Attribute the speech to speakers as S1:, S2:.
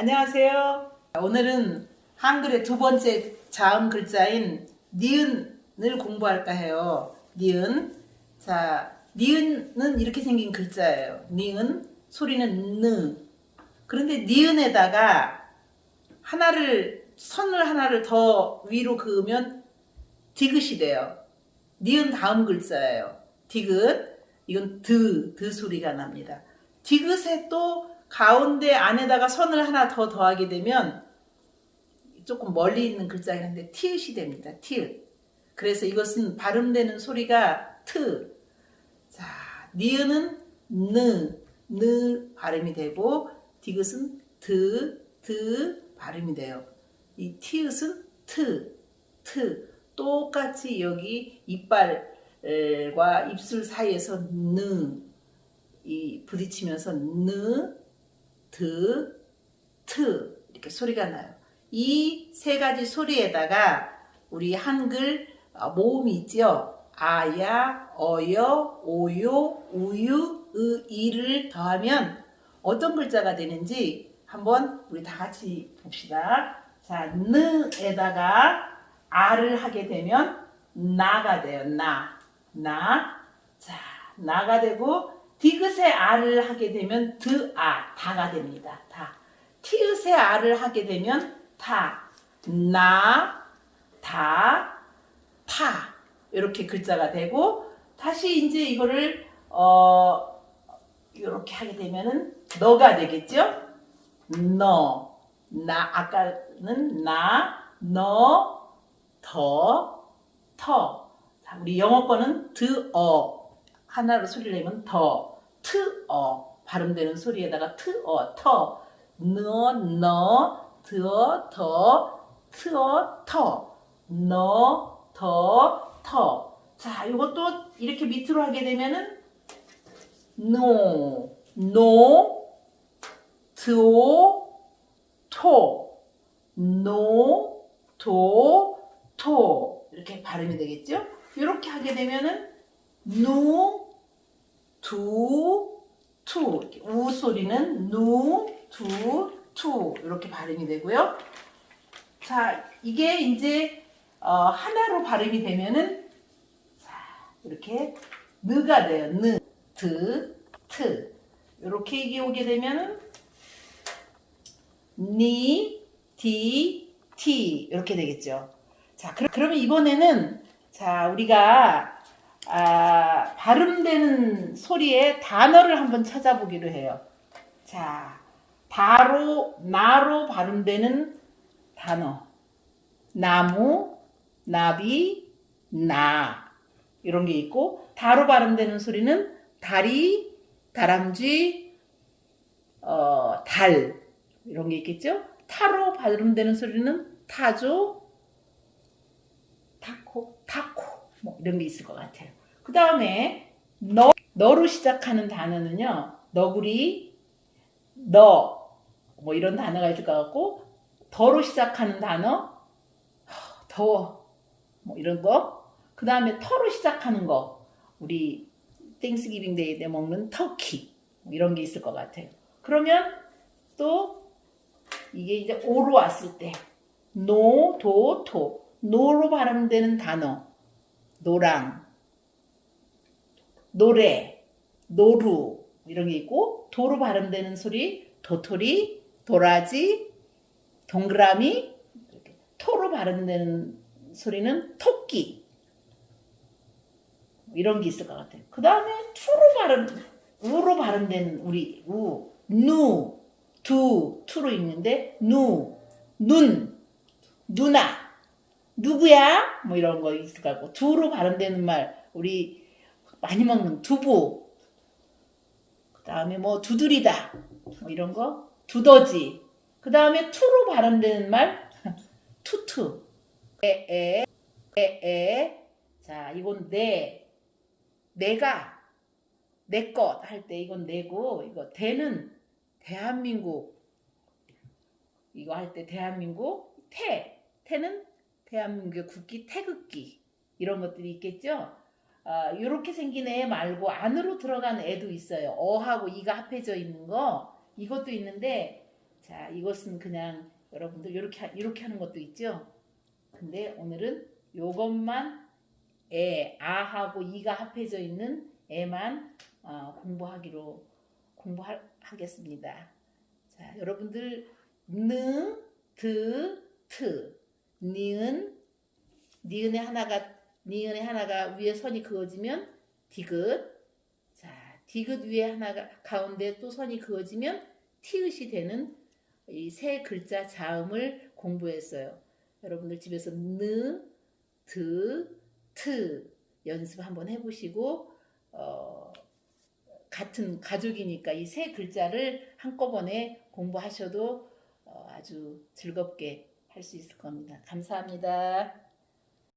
S1: 안녕하세요. 오늘은 한글의 두 번째 자음 글자인 니은을 공부할까 해요. 니은. 자, 니은은 이렇게 생긴 글자예요. 니은. 소리는 느. 그런데 니은에다가 하나를, 선을 하나를 더 위로 그으면 디귿이 돼요. 니은 다음 글자예요. 디귿. 이건 드, 드 소리가 납니다. 디귿에 또 가운데 안에다가 선을 하나 더 더하게 되면 조금 멀리 있는 글자긴 한데 티읕이 됩니다. 티읕. 그래서 이것은 발음되는 소리가 트. 자, 니은은 느, 느 발음이 되고 디귿은 드, 드 발음이 돼요. 이 티읕은 트, 트. 똑같이 여기 이빨과 입술 사이에서 느, 이 부딪히면서 느, 드, 트 이렇게 소리가 나요. 이 세 가지 소리에다가 우리 한글 어, 모음이 있죠. 아야, 어여, 오요, 우유, 의, 이를 더하면 어떤 글자가 되는지 한번 우리 다 같이 봅시다. 자, 느에다가 아를 하게 되면 나가 돼요. 나, 나. 자, 나가 되고 디귿의 아를 하게 되면 드아, 다가 됩니다. 다. 티읕의 아를 하게 되면 타, 나, 다, 파 이렇게 글자가 되고 다시 이제 이거를 어 이렇게 하게 되면은 너가 되겠죠? 너, 나 아까는 나, 너, 더, 터. 자, 우리 영어 거는 드어 하나로 소리를 내면 더, 트 어. 발음되는 소리에다가 트 어, 터, 너, 너, 드어, 더, 트어, 터, 너, 더, 터. 자, 이것도 이렇게 밑으로 하게 되면은 노, 노, 도, 토, 노, 도, 토. 이렇게 발음이 되겠죠? 이렇게 하게 되면은 누, 두, 투 우 소리는 누, 두, 투 이렇게 발음이 되고요. 자, 이게 이제 어, 하나로 발음이 되면은 자, 이렇게 느가 돼요. 느, 드, 트 이렇게 이게 오게 되면은 니, 디, 티 이렇게 되겠죠. 자, 그러, 이번에는 자 우리가 아, 발음되는 소리의 단어를 한번 찾아보기로 해요. 자, 다로, 나로 발음되는 단어. 나무, 나비, 나. 이런 게 있고, 다로 발음되는 소리는 다리, 다람쥐, 어, 달. 이런 게 있겠죠? 타로 발음되는 소리는 타조, 타코, 타코. 뭐 이런 게 있을 것 같아요. 그 다음에 너, 너로 시작하는 단어는요. 너구리, 너, 뭐 이런 단어가 있을 것 같고 더로 시작하는 단어, 더워, 뭐 이런 거. 그 다음에 터로 시작하는 거, 우리 Thanksgiving Day 때 먹는 터키, 뭐 이런 게 있을 것 같아요. 그러면 또 이게 이제 오로 왔을 때 노, 도, 토, 노로 발음되는 단어, 노랑, 노래, 노루 이런 게 있고 도로 발음되는 소리 도토리, 도라지, 동그라미 토로 발음되는 소리는 토끼 이런 게 있을 것 같아요. 그 다음에 투로 발음, 우로 발음되는 우리 우, 누, 두, 투로 있는데 누, 눈, 누나 누구야? 뭐 이런 거 있을 것 같고 두로 발음되는 말 우리 많이 먹는 두부 그 다음에 뭐 두드리다 뭐 이런 거 두더지 그 다음에 투로 발음되는 말 투투 에에 에에 자 이건 내 내가 내 것 할 때 이건 내고 이거 대는 대한민국 이거 할 때 대한민국 태 태는 대한민국의 국기 태극기 이런 것들이 있겠죠. 어, 이렇게 생긴 애 말고 안으로 들어간 애도 있어요. 어하고 이가 합해져 있는 거 이것도 있는데 자, 이것은 그냥 여러분들 이렇게 이렇게 하는 것도 있죠. 근데 오늘은 요것만 에, 아하고 이가 합해져 있는 에만 어, 공부하기로 공부하겠습니다. 자, 여러분들 느, 드, 트, 니은, 니은의 하나가 니은의 하나가 위에 선이 그어지면 디귿. 자, 디귿 위에 하나가 가운데 또 선이 그어지면 티읕이 되는 이 세 글자 자음을 공부했어요. 여러분들 집에서 느, 드, 트 연습 한번 해보시고 어, 같은 가족이니까 이 세 글자를 한꺼번에 공부하셔도 어, 아주 즐겁게 할 수 있을 겁니다. 감사합니다.